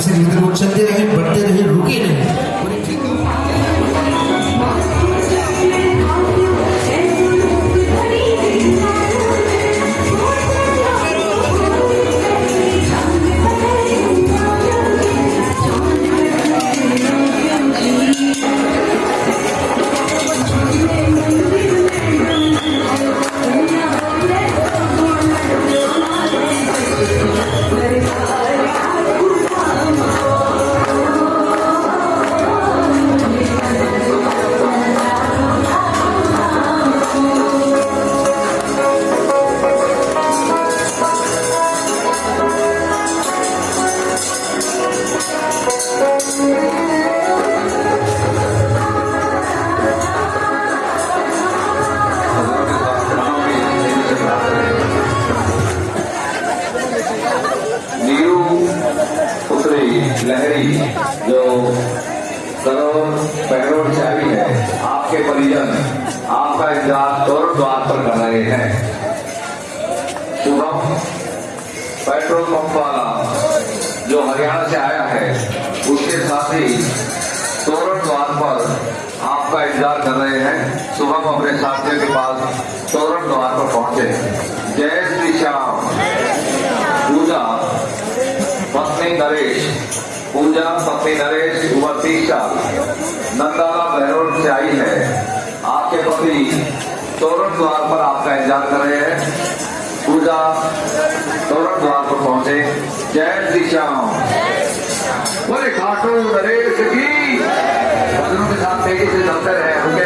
उसे धीरे धीरे वो चलते रहेंगे करोड़ पेट्रोल से है, आपके परिजन, आपका इंतज़ार तोरण द्वार पर कर रहे हैं। शुभम पेट्रोल पंप वाला जो हरियाणा से आया है, उसके साथ ही तोरण द्वार पर आपका इंतज़ार कर रहे हैं। शुभम अपने साथियों के पास तोरण द्वार पर पहुँचे। जय श्री श्याम। पूजा पति नरेश उम्र तीस साल नंदाला बहरोड से आई है। आपके पति तोरण द्वार पर आपका इंतज़ार कर रहे हैं। पूजा तोरण द्वार पर पहुँचे। जय श्री श्याम। बोले, खाटू नरेश की भजनों के साथ तेज़ी से दफ्तर रहे।